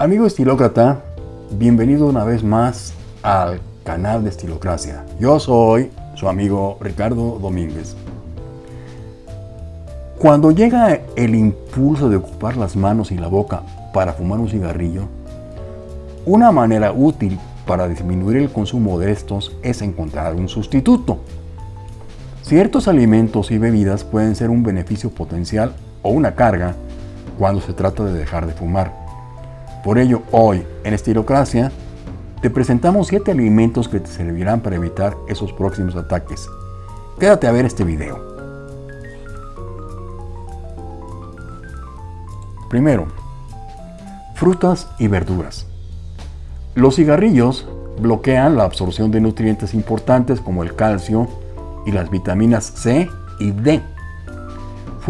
Amigo estilócrata, bienvenido una vez más al canal de Estilocracia. Yo soy su amigo Ricardo Domínguez. Cuando llega el impulso de ocupar las manos y la boca para fumar un cigarrillo, una manera útil para disminuir el consumo de estos es encontrar un sustituto. Ciertos alimentos y bebidas pueden ser un beneficio potencial o una carga cuando se trata de dejar de fumar. Por ello, hoy en Estilocracia te presentamos 7 alimentos que te servirán para evitar esos próximos ataques. Quédate a ver este video. Primero, frutas y verduras. Los cigarrillos bloquean la absorción de nutrientes importantes como el calcio y las vitaminas C y D.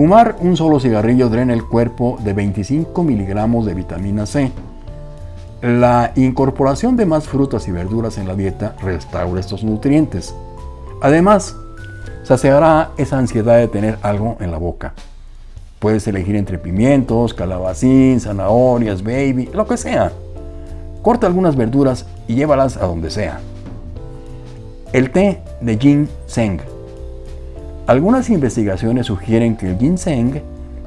Fumar un solo cigarrillo drena el cuerpo de 25 miligramos de vitamina C. La incorporación de más frutas y verduras en la dieta restaura estos nutrientes. Además, saciará esa ansiedad de tener algo en la boca. Puedes elegir entre pimientos, calabacín, zanahorias, baby, lo que sea. Corta algunas verduras y llévalas a donde sea. El té de ginseng algunas investigaciones sugieren que el ginseng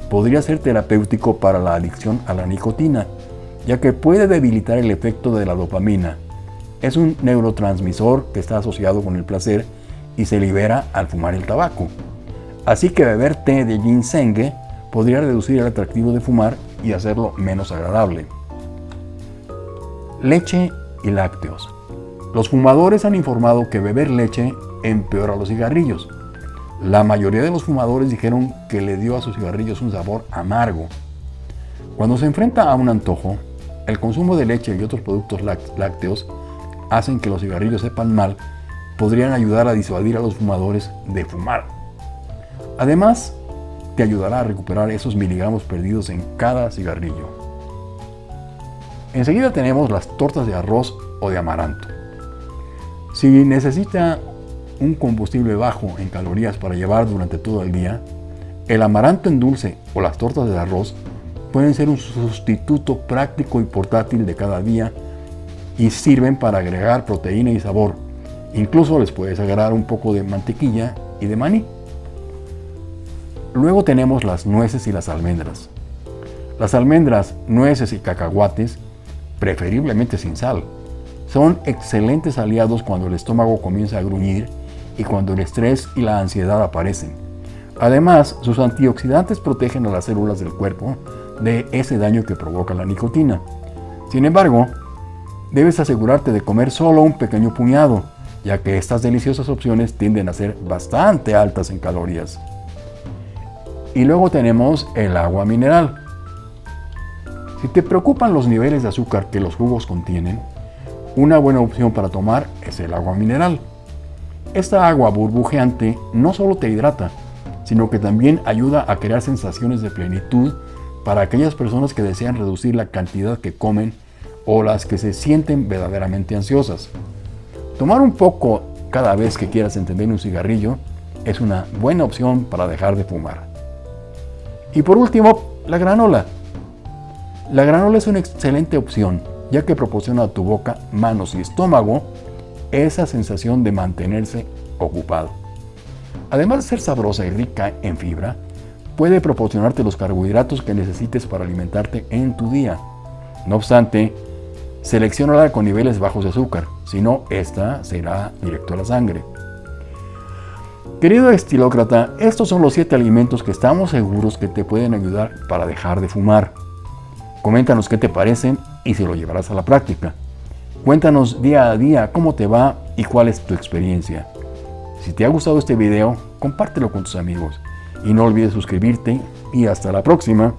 podría ser terapéutico para la adicción a la nicotina, ya que puede debilitar el efecto de la dopamina. Es un neurotransmisor que está asociado con el placer y se libera al fumar el tabaco. Así que beber té de ginseng podría reducir el atractivo de fumar y hacerlo menos agradable. Leche y lácteos. Los fumadores han informado que beber leche empeora los cigarrillos, la mayoría de los fumadores dijeron que le dio a sus cigarrillos un sabor amargo. Cuando se enfrenta a un antojo, el consumo de leche y otros productos lácteos hacen que los cigarrillos sepan mal, podrían ayudar a disuadir a los fumadores de fumar. Además, te ayudará a recuperar esos miligramos perdidos en cada cigarrillo. Enseguida tenemos las tortas de arroz o de amaranto. Si necesita un combustible bajo en calorías para llevar durante todo el día, el amaranto en dulce o las tortas de arroz pueden ser un sustituto práctico y portátil de cada día y sirven para agregar proteína y sabor. Incluso les puedes agregar un poco de mantequilla y de maní. Luego tenemos las nueces y las almendras. Las almendras, nueces y cacahuates, preferiblemente sin sal, son excelentes aliados cuando el estómago comienza a gruñir y cuando el estrés y la ansiedad aparecen. Además, sus antioxidantes protegen a las células del cuerpo de ese daño que provoca la nicotina. Sin embargo, debes asegurarte de comer solo un pequeño puñado, ya que estas deliciosas opciones tienden a ser bastante altas en calorías. Y luego tenemos el agua mineral. Si te preocupan los niveles de azúcar que los jugos contienen, una buena opción para tomar es el agua mineral. Esta agua burbujeante no solo te hidrata, sino que también ayuda a crear sensaciones de plenitud para aquellas personas que desean reducir la cantidad que comen o las que se sienten verdaderamente ansiosas. Tomar un poco cada vez que quieras entender un cigarrillo es una buena opción para dejar de fumar. Y por último, la granola. La granola es una excelente opción, ya que proporciona a tu boca, manos y estómago esa sensación de mantenerse ocupado. Además de ser sabrosa y rica en fibra, puede proporcionarte los carbohidratos que necesites para alimentarte en tu día. No obstante, seleccionala con niveles bajos de azúcar, si no, esta será directo a la sangre. Querido estilócrata, estos son los 7 alimentos que estamos seguros que te pueden ayudar para dejar de fumar. Coméntanos qué te parecen y si lo llevarás a la práctica. Cuéntanos día a día cómo te va y cuál es tu experiencia. Si te ha gustado este video, compártelo con tus amigos y no olvides suscribirte y hasta la próxima.